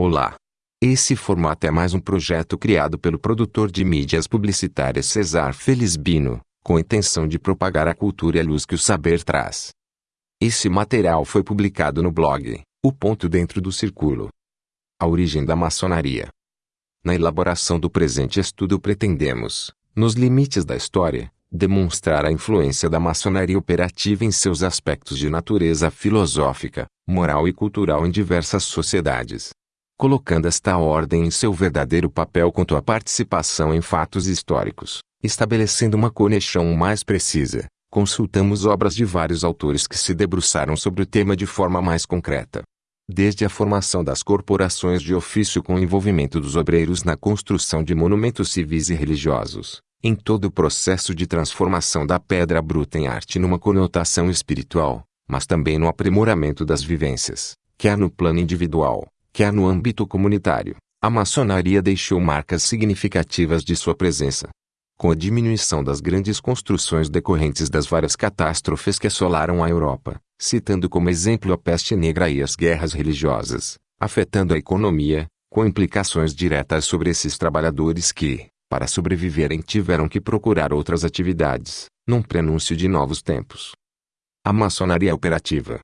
Olá! Esse formato é mais um projeto criado pelo produtor de mídias publicitárias Cesar Felizbino, com a intenção de propagar a cultura e a luz que o saber traz. Esse material foi publicado no blog O Ponto Dentro do Círculo. A origem da maçonaria. Na elaboração do presente estudo pretendemos, nos limites da história, demonstrar a influência da maçonaria operativa em seus aspectos de natureza filosófica, moral e cultural em diversas sociedades colocando esta ordem em seu verdadeiro papel quanto à participação em fatos históricos, estabelecendo uma conexão mais precisa. Consultamos obras de vários autores que se debruçaram sobre o tema de forma mais concreta. Desde a formação das corporações de ofício com o envolvimento dos obreiros na construção de monumentos civis e religiosos, em todo o processo de transformação da pedra bruta em arte numa conotação espiritual, mas também no aprimoramento das vivências, quer no plano individual, quer no âmbito comunitário, a maçonaria deixou marcas significativas de sua presença. Com a diminuição das grandes construções decorrentes das várias catástrofes que assolaram a Europa, citando como exemplo a peste negra e as guerras religiosas, afetando a economia, com implicações diretas sobre esses trabalhadores que, para sobreviverem tiveram que procurar outras atividades, num prenúncio de novos tempos. A maçonaria operativa,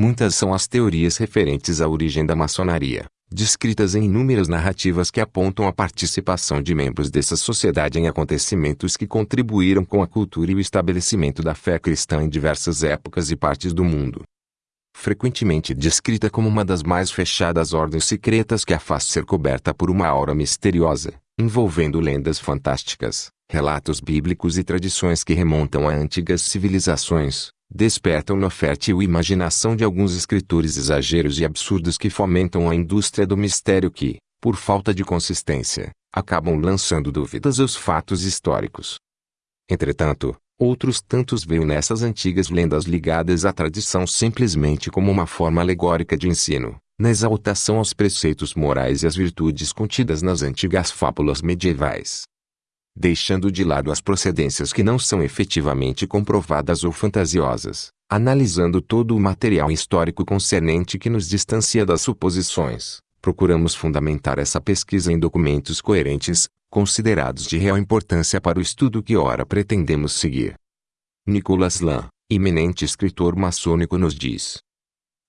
Muitas são as teorias referentes à origem da maçonaria, descritas em inúmeras narrativas que apontam a participação de membros dessa sociedade em acontecimentos que contribuíram com a cultura e o estabelecimento da fé cristã em diversas épocas e partes do mundo. Frequentemente descrita como uma das mais fechadas ordens secretas que a faz ser coberta por uma aura misteriosa, envolvendo lendas fantásticas, relatos bíblicos e tradições que remontam a antigas civilizações, despertam na fértil imaginação de alguns escritores exageros e absurdos que fomentam a indústria do mistério que, por falta de consistência, acabam lançando dúvidas aos fatos históricos. Entretanto, outros tantos veem nessas antigas lendas ligadas à tradição simplesmente como uma forma alegórica de ensino, na exaltação aos preceitos morais e às virtudes contidas nas antigas fábulas medievais deixando de lado as procedências que não são efetivamente comprovadas ou fantasiosas, analisando todo o material histórico concernente que nos distancia das suposições, procuramos fundamentar essa pesquisa em documentos coerentes, considerados de real importância para o estudo que ora pretendemos seguir. Nicholas Lam, eminente escritor maçônico nos diz,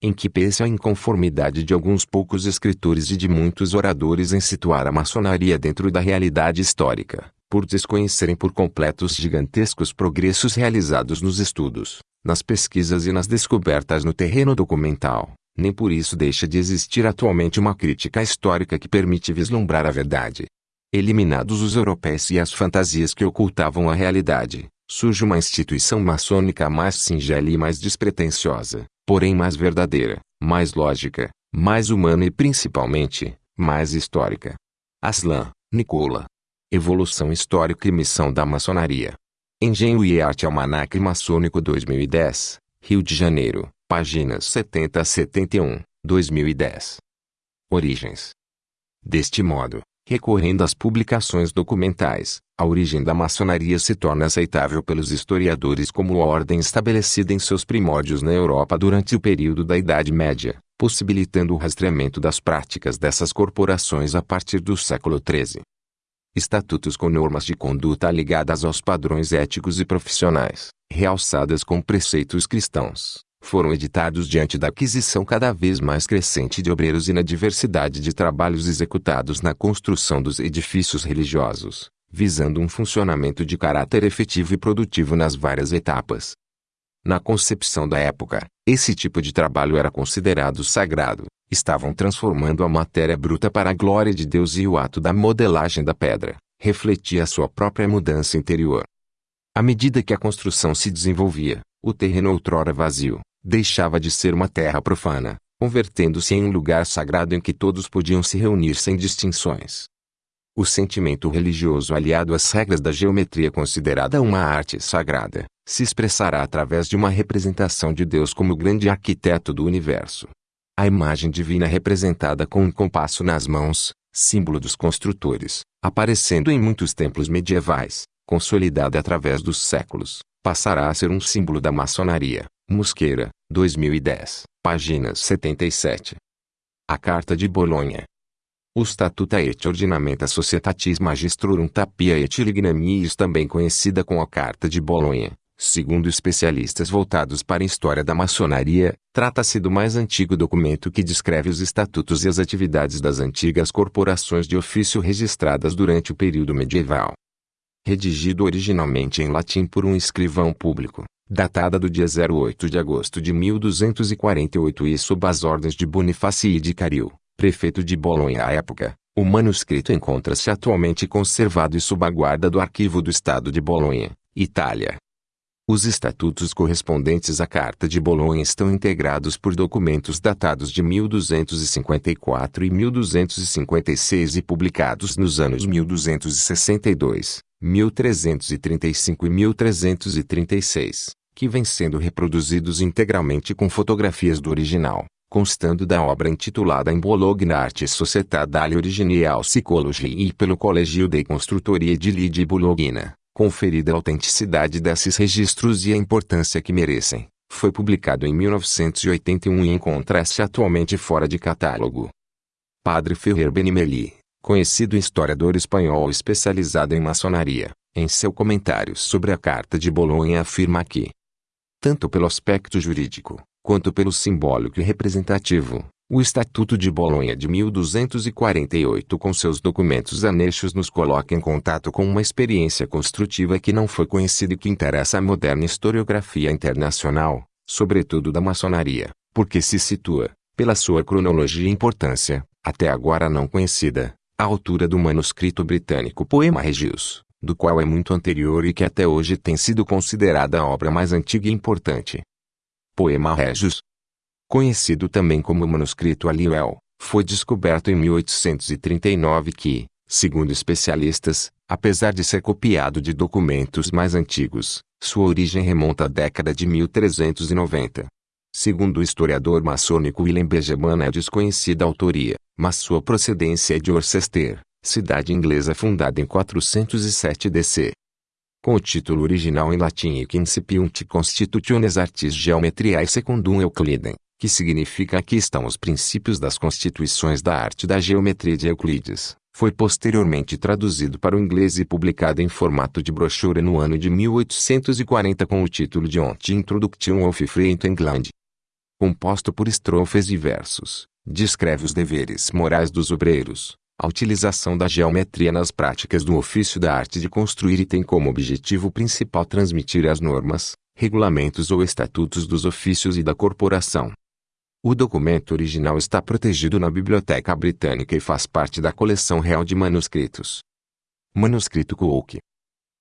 em que pese a inconformidade de alguns poucos escritores e de muitos oradores em situar a maçonaria dentro da realidade histórica, por desconhecerem por completo os gigantescos progressos realizados nos estudos, nas pesquisas e nas descobertas no terreno documental, nem por isso deixa de existir atualmente uma crítica histórica que permite vislumbrar a verdade. Eliminados os europeus e as fantasias que ocultavam a realidade, surge uma instituição maçônica mais singela e mais despretensiosa, porém mais verdadeira, mais lógica, mais humana e principalmente, mais histórica. Aslan, Nicola, Evolução Histórica e Missão da Maçonaria. Engenho e Arte Almanac Maçônico 2010, Rio de Janeiro, páginas 70 a 71, 2010. Origens. Deste modo, recorrendo às publicações documentais, a origem da maçonaria se torna aceitável pelos historiadores como ordem estabelecida em seus primórdios na Europa durante o período da Idade Média, possibilitando o rastreamento das práticas dessas corporações a partir do século XIII estatutos com normas de conduta ligadas aos padrões éticos e profissionais, realçadas com preceitos cristãos, foram editados diante da aquisição cada vez mais crescente de obreiros e na diversidade de trabalhos executados na construção dos edifícios religiosos, visando um funcionamento de caráter efetivo e produtivo nas várias etapas. Na concepção da época, esse tipo de trabalho era considerado sagrado, estavam transformando a matéria bruta para a glória de Deus e o ato da modelagem da pedra refletia a sua própria mudança interior. À medida que a construção se desenvolvia, o terreno outrora vazio deixava de ser uma terra profana, convertendo-se em um lugar sagrado em que todos podiam se reunir sem distinções. O sentimento religioso aliado às regras da geometria considerada uma arte sagrada, se expressará através de uma representação de Deus como grande arquiteto do universo. A imagem divina representada com um compasso nas mãos, símbolo dos construtores, aparecendo em muitos templos medievais, consolidada através dos séculos, passará a ser um símbolo da maçonaria. Mosqueira, 2010, página 77. A Carta de Bolonha. O Statuta et Ordinamenta Societatis Magistrorum Tapia et Lignamiis também conhecida como a Carta de Bolonha, segundo especialistas voltados para a história da maçonaria, trata-se do mais antigo documento que descreve os estatutos e as atividades das antigas corporações de ofício registradas durante o período medieval. Redigido originalmente em latim por um escrivão público, datada do dia 08 de agosto de 1248 e sob as ordens de Bonifácio de Caril, prefeito de Bolonha à época, o manuscrito encontra-se atualmente conservado e sob a guarda do Arquivo do Estado de Bolonha, Itália. Os estatutos correspondentes à Carta de Bolonha estão integrados por documentos datados de 1254 e 1256 e publicados nos anos 1262, 1335 e 1336 que vêm sendo reproduzidos integralmente com fotografias do original, constando da obra intitulada em Bologna Arte Società Original Psychology e pelo Colégio de Construtoria de de Bologna, conferida a autenticidade desses registros e a importância que merecem. Foi publicado em 1981 e encontra-se atualmente fora de catálogo. Padre Ferrer Benimeli, conhecido historiador espanhol especializado em maçonaria, em seu comentário sobre a Carta de Bolonha afirma que, tanto pelo aspecto jurídico, quanto pelo simbólico e representativo. O Estatuto de Bolonha de 1248 com seus documentos anexos nos coloca em contato com uma experiência construtiva que não foi conhecida e que interessa à moderna historiografia internacional, sobretudo da maçonaria, porque se situa, pela sua cronologia e importância, até agora não conhecida, à altura do manuscrito britânico Poema Regius, do qual é muito anterior e que até hoje tem sido considerada a obra mais antiga e importante. Poema Regius, conhecido também como manuscrito Aliuel, foi descoberto em 1839 que, segundo especialistas, apesar de ser copiado de documentos mais antigos, sua origem remonta à década de 1390. Segundo o historiador maçônico Willem Benjamin é desconhecida a autoria, mas sua procedência é de Worcester, cidade inglesa fundada em 407 DC. Com o título original em latim Incipiunt Constitutiones Artis Geometriae Secundum Euclidem, que significa aqui estão os princípios das constituições da arte da geometria de Euclides, foi posteriormente traduzido para o inglês e publicado em formato de brochura no ano de 1840 com o título de Ont Introduction of Free England. Composto por estrofes e versos, descreve os deveres morais dos obreiros, a utilização da geometria nas práticas do ofício da arte de construir e tem como objetivo principal transmitir as normas, regulamentos ou estatutos dos ofícios e da corporação. O documento original está protegido na Biblioteca Britânica e faz parte da coleção real de manuscritos. Manuscrito Coke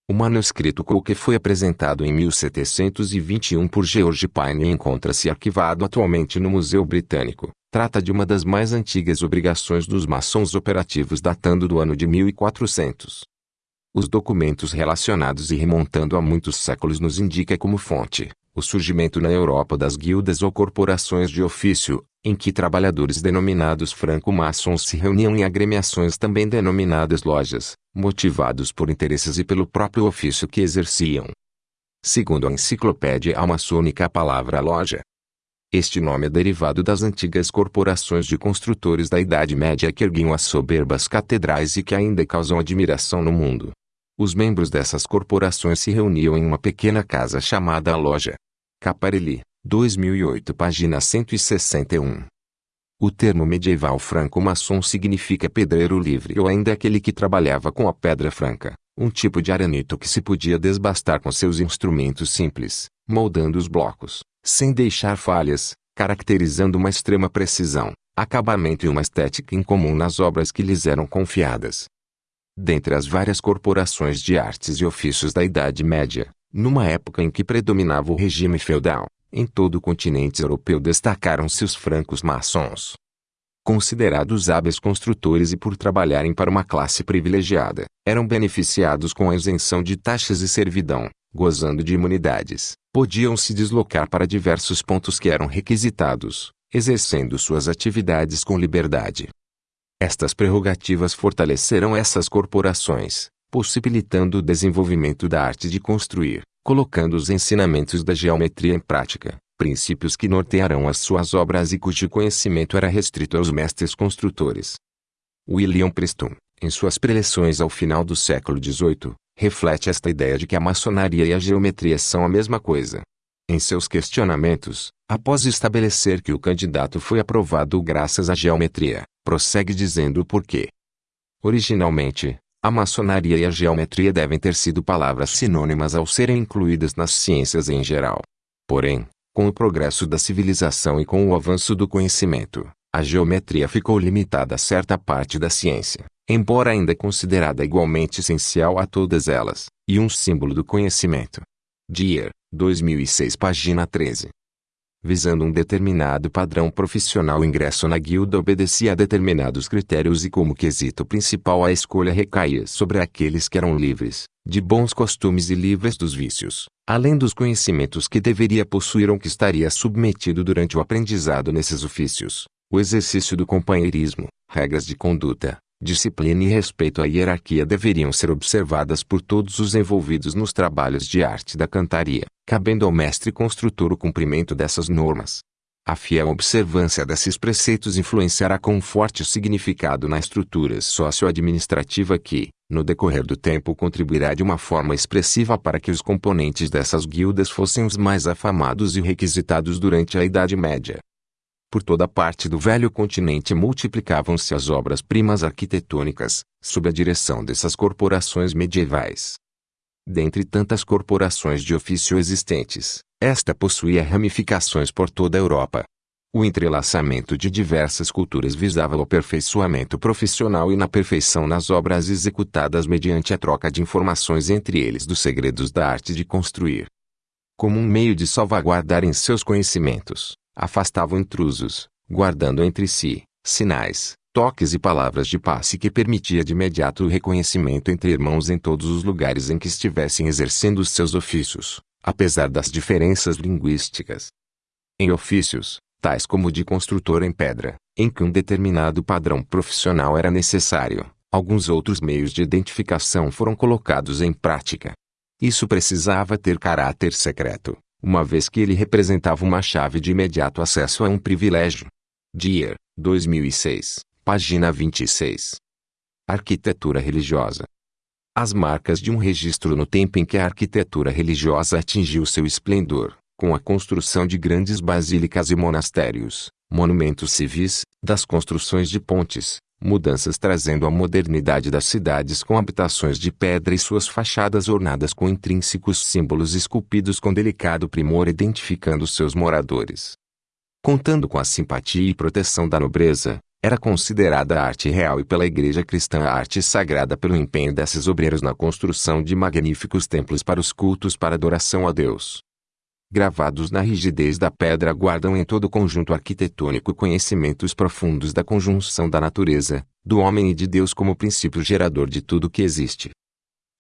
O manuscrito Coke foi apresentado em 1721 por George Pine e encontra-se arquivado atualmente no Museu Britânico. Trata de uma das mais antigas obrigações dos maçons operativos datando do ano de 1400. Os documentos relacionados e remontando a muitos séculos nos indica como fonte o surgimento na Europa das guildas ou corporações de ofício, em que trabalhadores denominados franco-maçons se reuniam em agremiações também denominadas lojas, motivados por interesses e pelo próprio ofício que exerciam. Segundo a enciclopédia almaçônica a palavra loja, este nome é derivado das antigas corporações de construtores da Idade Média que erguiam as soberbas catedrais e que ainda causam admiração no mundo. Os membros dessas corporações se reuniam em uma pequena casa chamada Loja. Caparelli, 2008 página 161. O termo medieval franco-maçom significa pedreiro livre ou ainda aquele que trabalhava com a pedra franca, um tipo de aranito que se podia desbastar com seus instrumentos simples, moldando os blocos, sem deixar falhas, caracterizando uma extrema precisão, acabamento e uma estética incomum nas obras que lhes eram confiadas. Dentre as várias corporações de artes e ofícios da Idade Média, numa época em que predominava o regime feudal, em todo o continente europeu destacaram-se os francos maçons. Considerados hábeis construtores e por trabalharem para uma classe privilegiada, eram beneficiados com a isenção de taxas e servidão, gozando de imunidades, podiam se deslocar para diversos pontos que eram requisitados, exercendo suas atividades com liberdade. Estas prerrogativas fortaleceram essas corporações, possibilitando o desenvolvimento da arte de construir, colocando os ensinamentos da geometria em prática, princípios que nortearão as suas obras e cujo conhecimento era restrito aos mestres construtores. William Preston, em suas preleções ao final do século XVIII, reflete esta ideia de que a maçonaria e a geometria são a mesma coisa. Em seus questionamentos, após estabelecer que o candidato foi aprovado graças à geometria, prossegue dizendo o porquê. Originalmente, a maçonaria e a geometria devem ter sido palavras sinônimas ao serem incluídas nas ciências em geral. Porém, com o progresso da civilização e com o avanço do conhecimento, a geometria ficou limitada a certa parte da ciência, embora ainda considerada igualmente essencial a todas elas, e um símbolo do conhecimento. Dier, 2006 página 13 visando um determinado padrão profissional. O ingresso na guilda obedecia a determinados critérios e como quesito principal a escolha recaía sobre aqueles que eram livres, de bons costumes e livres dos vícios, além dos conhecimentos que deveria possuir ou que estaria submetido durante o aprendizado nesses ofícios, o exercício do companheirismo, regras de conduta, disciplina e respeito à hierarquia deveriam ser observadas por todos os envolvidos nos trabalhos de arte da cantaria, cabendo ao mestre construtor o cumprimento dessas normas. A fiel observância desses preceitos influenciará com forte significado na estrutura socioadministrativa que, no decorrer do tempo contribuirá de uma forma expressiva para que os componentes dessas guildas fossem os mais afamados e requisitados durante a Idade Média. Por toda parte do velho continente multiplicavam-se as obras-primas arquitetônicas, sob a direção dessas corporações medievais. Dentre tantas corporações de ofício existentes, esta possuía ramificações por toda a Europa. O entrelaçamento de diversas culturas visava o aperfeiçoamento profissional e na perfeição nas obras executadas mediante a troca de informações entre eles dos segredos da arte de construir. Como um meio de salvaguardar em seus conhecimentos, afastavam intrusos, guardando entre si sinais, toques e palavras de passe que permitia de imediato o reconhecimento entre irmãos em todos os lugares em que estivessem exercendo os seus ofícios, apesar das diferenças linguísticas. Em ofícios, tais como de construtor em pedra, em que um determinado padrão profissional era necessário, alguns outros meios de identificação foram colocados em prática. Isso precisava ter caráter secreto, uma vez que ele representava uma chave de imediato acesso a um privilégio. Dier, 2006, página 26. Arquitetura religiosa. As marcas de um registro no tempo em que a arquitetura religiosa atingiu seu esplendor, com a construção de grandes basílicas e monastérios, monumentos civis, das construções de pontes, mudanças trazendo a modernidade das cidades com habitações de pedra e suas fachadas ornadas com intrínsecos símbolos esculpidos com delicado primor identificando seus moradores. Contando com a simpatia e proteção da nobreza, era considerada a arte real e pela Igreja cristã a arte sagrada pelo empenho desses obreiros na construção de magníficos templos para os cultos para adoração a Deus gravados na rigidez da pedra guardam em todo o conjunto arquitetônico conhecimentos profundos da conjunção da natureza, do homem e de Deus como princípio gerador de tudo que existe.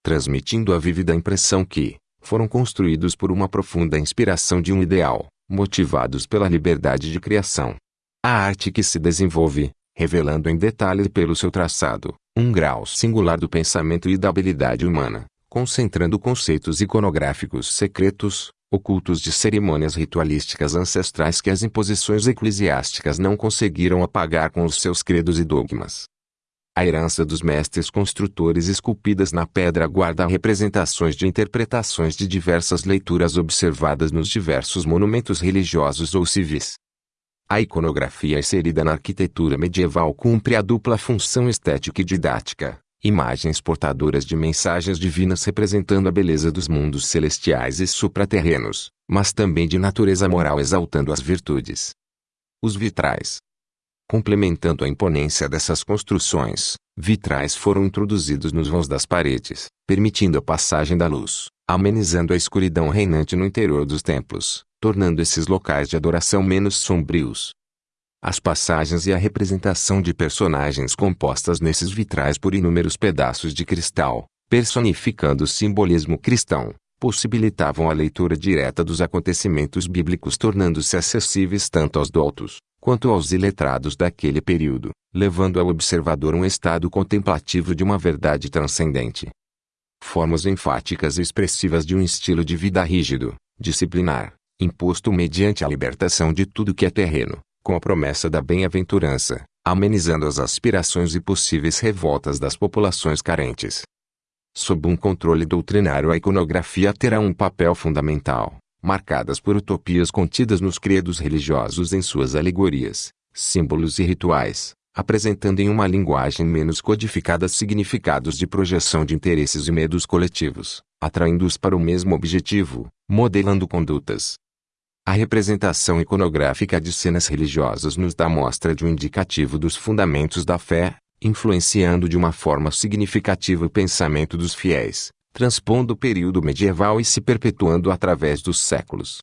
Transmitindo a vívida impressão que, foram construídos por uma profunda inspiração de um ideal, motivados pela liberdade de criação. A arte que se desenvolve, revelando em detalhe pelo seu traçado, um grau singular do pensamento e da habilidade humana, concentrando conceitos iconográficos secretos, ocultos de cerimônias ritualísticas ancestrais que as imposições eclesiásticas não conseguiram apagar com os seus credos e dogmas. A herança dos mestres construtores esculpidas na pedra guarda representações de interpretações de diversas leituras observadas nos diversos monumentos religiosos ou civis. A iconografia inserida na arquitetura medieval cumpre a dupla função estética e didática, imagens portadoras de mensagens divinas representando a beleza dos mundos celestiais e supraterrenos, mas também de natureza moral exaltando as virtudes. Os vitrais. Complementando a imponência dessas construções, vitrais foram introduzidos nos vãos das paredes, permitindo a passagem da luz, amenizando a escuridão reinante no interior dos templos, tornando esses locais de adoração menos sombrios, as passagens e a representação de personagens compostas nesses vitrais por inúmeros pedaços de cristal, personificando o simbolismo cristão, possibilitavam a leitura direta dos acontecimentos bíblicos tornando-se acessíveis tanto aos doutos, quanto aos iletrados daquele período, levando ao observador um estado contemplativo de uma verdade transcendente. Formas enfáticas e expressivas de um estilo de vida rígido, disciplinar, imposto mediante a libertação de tudo que é terreno, com a promessa da bem-aventurança, amenizando as aspirações e possíveis revoltas das populações carentes. Sob um controle doutrinário a iconografia terá um papel fundamental, marcadas por utopias contidas nos credos religiosos em suas alegorias, símbolos e rituais, apresentando em uma linguagem menos codificada significados de projeção de interesses e medos coletivos, atraindo-os para o mesmo objetivo, modelando condutas. A representação iconográfica de cenas religiosas nos dá mostra de um indicativo dos fundamentos da fé, influenciando de uma forma significativa o pensamento dos fiéis, transpondo o período medieval e se perpetuando através dos séculos.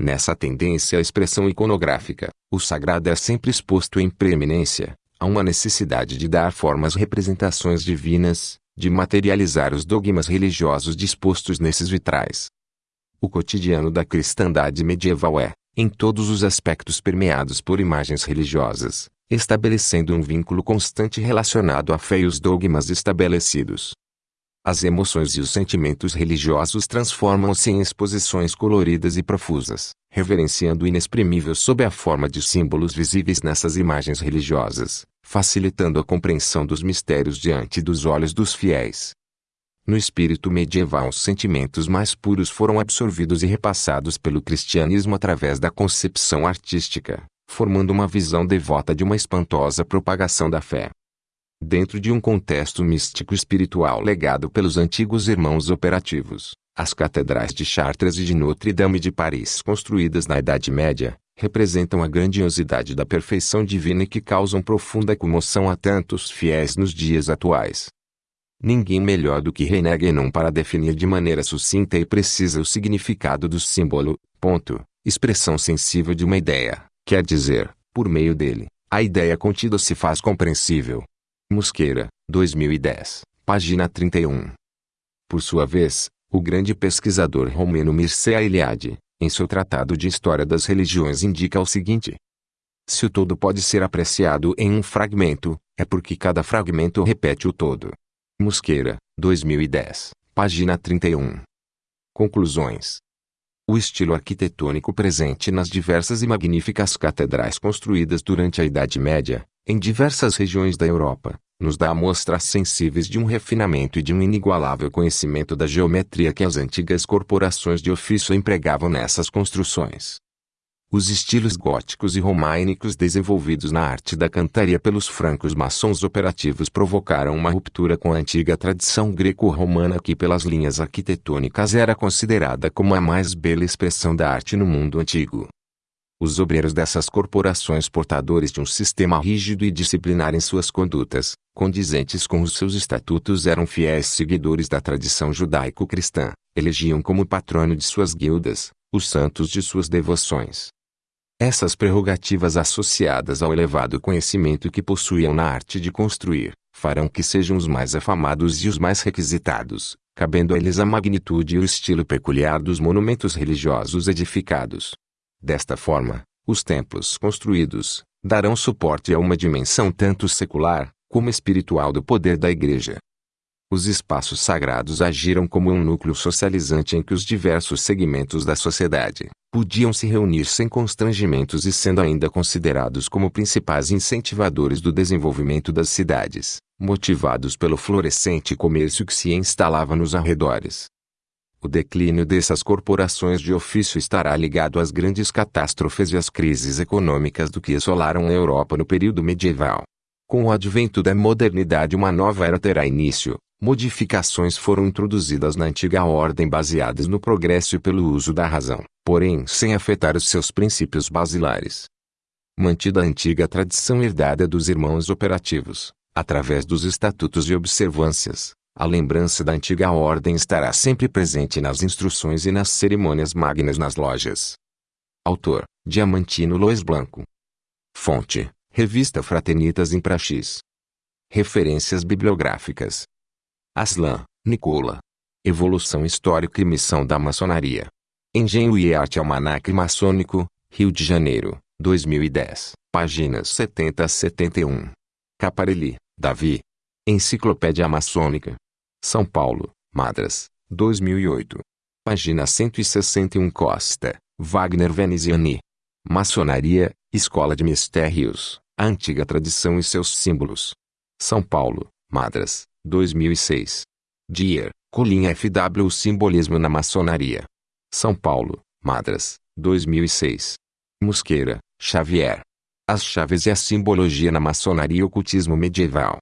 Nessa tendência à expressão iconográfica, o sagrado é sempre exposto em preeminência, a uma necessidade de dar forma às representações divinas, de materializar os dogmas religiosos dispostos nesses vitrais. O cotidiano da cristandade medieval é, em todos os aspectos permeados por imagens religiosas, estabelecendo um vínculo constante relacionado à fé e os dogmas estabelecidos. As emoções e os sentimentos religiosos transformam-se em exposições coloridas e profusas, reverenciando o inexprimível sob a forma de símbolos visíveis nessas imagens religiosas, facilitando a compreensão dos mistérios diante dos olhos dos fiéis. No espírito medieval, os sentimentos mais puros foram absorvidos e repassados pelo cristianismo através da concepção artística, formando uma visão devota de uma espantosa propagação da fé. Dentro de um contexto místico espiritual legado pelos antigos irmãos operativos, as catedrais de Chartres e de Notre-Dame de Paris construídas na Idade Média, representam a grandiosidade da perfeição divina e que causam profunda comoção a tantos fiéis nos dias atuais. Ninguém melhor do que René Guénon para definir de maneira sucinta e precisa o significado do símbolo, ponto, expressão sensível de uma ideia, quer dizer, por meio dele, a ideia contida se faz compreensível, Mosqueira, 2010, página 31. Por sua vez, o grande pesquisador romeno Mircea Eliade, em seu tratado de História das Religiões indica o seguinte. Se o todo pode ser apreciado em um fragmento, é porque cada fragmento repete o todo. Mosqueira, 2010, página 31. Conclusões. O estilo arquitetônico presente nas diversas e magníficas catedrais construídas durante a Idade Média, em diversas regiões da Europa, nos dá amostras sensíveis de um refinamento e de um inigualável conhecimento da geometria que as antigas corporações de ofício empregavam nessas construções. Os estilos góticos e românicos desenvolvidos na arte da cantaria pelos francos maçons operativos provocaram uma ruptura com a antiga tradição greco-romana que pelas linhas arquitetônicas era considerada como a mais bela expressão da arte no mundo antigo. Os obreiros dessas corporações portadores de um sistema rígido e disciplinar em suas condutas, condizentes com os seus estatutos eram fiéis seguidores da tradição judaico-cristã, elegiam como patrono de suas guildas, os santos de suas devoções. Essas prerrogativas associadas ao elevado conhecimento que possuíam na arte de construir, farão que sejam os mais afamados e os mais requisitados, cabendo a eles a magnitude e o estilo peculiar dos monumentos religiosos edificados, Desta forma, os templos construídos darão suporte a uma dimensão tanto secular como espiritual do poder da Igreja. Os espaços sagrados agiram como um núcleo socializante em que os diversos segmentos da sociedade podiam se reunir sem constrangimentos e sendo ainda considerados como principais incentivadores do desenvolvimento das cidades, motivados pelo florescente comércio que se instalava nos arredores. O declínio dessas corporações de ofício estará ligado às grandes catástrofes e às crises econômicas do que assolaram a Europa no período medieval. Com o advento da modernidade uma nova era terá início. Modificações foram introduzidas na antiga ordem baseadas no progresso e pelo uso da razão, porém sem afetar os seus princípios basilares. Mantida a antiga tradição herdada dos irmãos operativos, através dos estatutos e observâncias, a lembrança da antiga ordem estará sempre presente nas instruções e nas cerimônias magnas nas lojas. Autor: Diamantino Lois Blanco. Fonte: Revista Fraternitas em Praxis. Referências bibliográficas. Aslan, Nicola. Evolução histórica e missão da maçonaria. Engenho e Arte Almanac Maçônico, Rio de Janeiro, 2010, páginas 70 a 71. Caparelli, Davi. Enciclopédia Maçônica. São Paulo, Madras, 2008. Página 161 Costa, Wagner Veneziani. Maçonaria, Escola de Mistérios, a antiga tradição e seus símbolos. São Paulo, Madras, 2006. Dier, Colinha FW O Simbolismo na Maçonaria. São Paulo, Madras, 2006. Mosqueira, Xavier. As chaves e a simbologia na maçonaria e ocultismo medieval.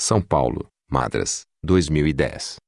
São Paulo, Madras, 2010.